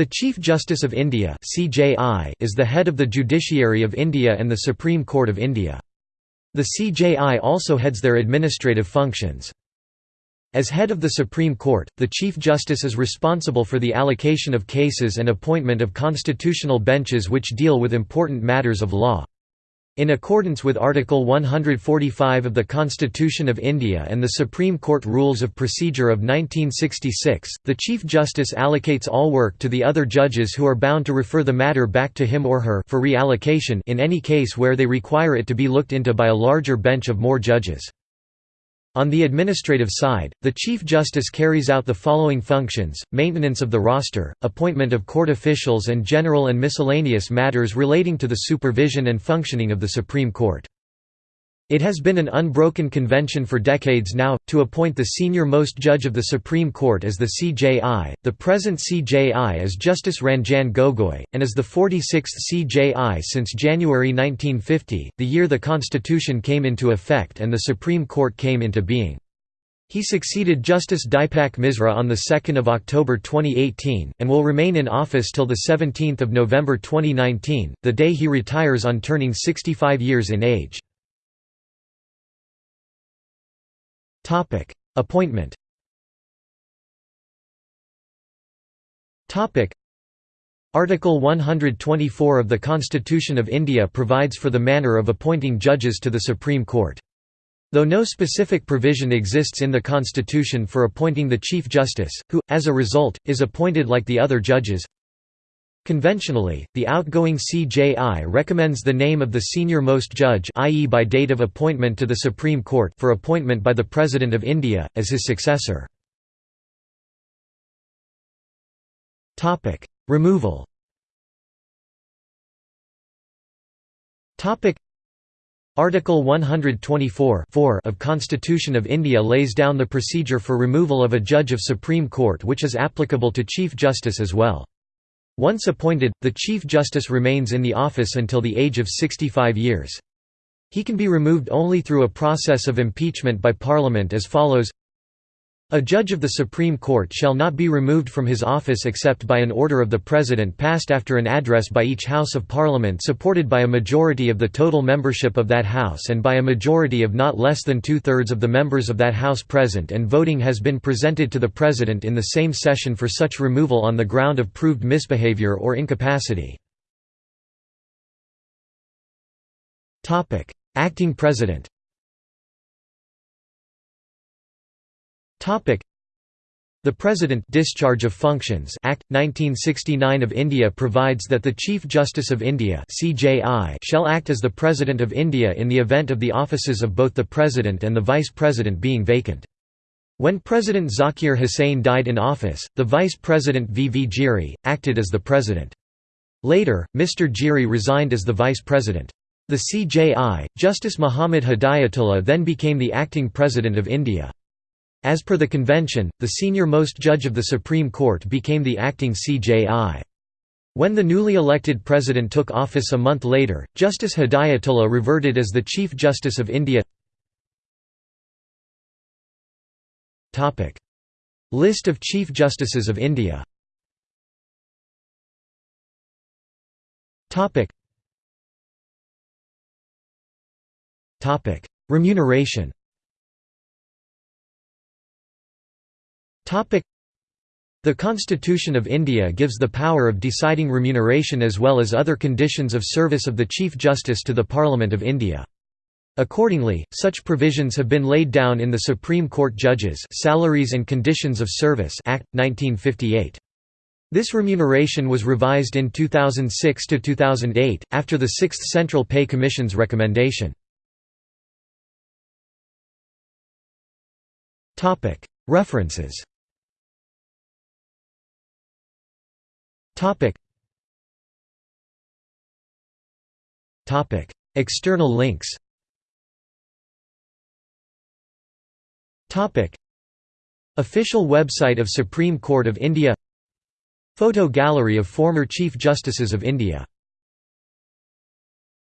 The Chief Justice of India is the head of the Judiciary of India and the Supreme Court of India. The CJI also heads their administrative functions. As head of the Supreme Court, the Chief Justice is responsible for the allocation of cases and appointment of constitutional benches which deal with important matters of law. In accordance with Article 145 of the Constitution of India and the Supreme Court Rules of Procedure of 1966, the Chief Justice allocates all work to the other judges who are bound to refer the matter back to him or her for reallocation in any case where they require it to be looked into by a larger bench of more judges. On the administrative side, the Chief Justice carries out the following functions, maintenance of the roster, appointment of court officials and general and miscellaneous matters relating to the supervision and functioning of the Supreme Court. It has been an unbroken convention for decades now, to appoint the senior-most judge of the Supreme Court as the CJI. The present CJI is Justice Ranjan Gogoi, and is the 46th CJI since January 1950, the year the Constitution came into effect and the Supreme Court came into being. He succeeded Justice Dipak Misra on 2 October 2018, and will remain in office till 17 November 2019, the day he retires on turning 65 years in age. Appointment. Topic: Article 124 of the Constitution of India provides for the manner of appointing judges to the Supreme Court. Though no specific provision exists in the Constitution for appointing the Chief Justice, who, as a result, is appointed like the other judges, Conventionally, the outgoing CJI recommends the name of the senior-most judge i.e. by date of appointment to the Supreme Court for appointment by the President of India, as his successor. Removal Article 124 of Constitution of India lays down the procedure for removal of a judge of Supreme Court which is applicable to Chief Justice as well. Once appointed, the Chief Justice remains in the office until the age of 65 years. He can be removed only through a process of impeachment by Parliament as follows a judge of the Supreme Court shall not be removed from his office except by an order of the President passed after an address by each House of Parliament supported by a majority of the total membership of that House and by a majority of not less than two-thirds of the members of that House present and voting has been presented to the President in the same session for such removal on the ground of proved misbehavior or incapacity. Acting President The President Discharge of Functions Act 1969 of India provides that the Chief Justice of India CJI shall act as the President of India in the event of the offices of both the President and the Vice President being vacant. When President Zakir Hussain died in office, the Vice President V. V. Giri, acted as the President. Later, Mr. Giri resigned as the Vice President. The CJI, Justice Muhammad Hidayatullah then became the acting President of India. As per the convention, the senior-most judge of the Supreme Court became the acting CJI. When the newly elected president took office a month later, Justice Hidayatullah reverted as the Chief Justice of India. List of Chief Justices of India. Remuneration The Constitution of India gives the power of deciding remuneration as well as other conditions of service of the Chief Justice to the Parliament of India. Accordingly, such provisions have been laid down in the Supreme Court Judges Salaries and Conditions of Service Act 1958. This remuneration was revised in 2006 to 2008 after the 6th Central Pay Commission's recommendation. References Topic. Topic. External links Topic. Official website of Supreme Court of India Photo gallery of former Chief Justices of India